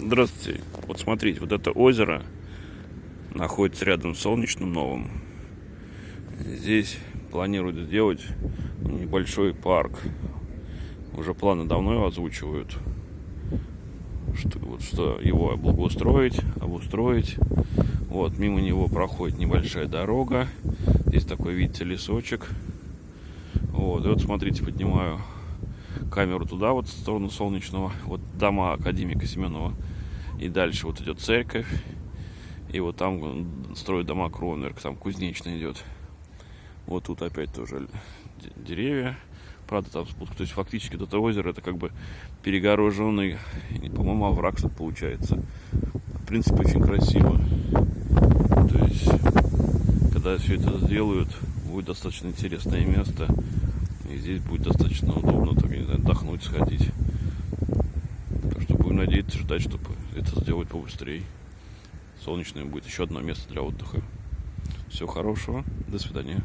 Здравствуйте. Вот смотрите, вот это озеро находится рядом с Солнечным Новым. Здесь планируют сделать небольшой парк. Уже планы давно его озвучивают. Что, вот, что его благоустроить, обустроить. Вот, мимо него проходит небольшая дорога. Здесь такой, видите, лесочек. Вот, и вот смотрите, поднимаю камеру туда, вот в сторону Солнечного. Вот дома академика Семенова. И дальше вот идет церковь. И вот там строят дома Кронверк, там кузнечный идет. Вот тут опять тоже деревья. Правда, там спуск. То есть фактически вот это озеро это как бы перегороженный, по-моему, овраг получается. В принципе, очень красиво. То есть, когда все это сделают, будет достаточно интересное место. И здесь будет достаточно удобно, так, не знаю, отдохнуть, сходить. Так что будем надеяться, ждать, чтобы это сделать побыстрее. Солнечное будет еще одно место для отдыха. Всего хорошего. До свидания.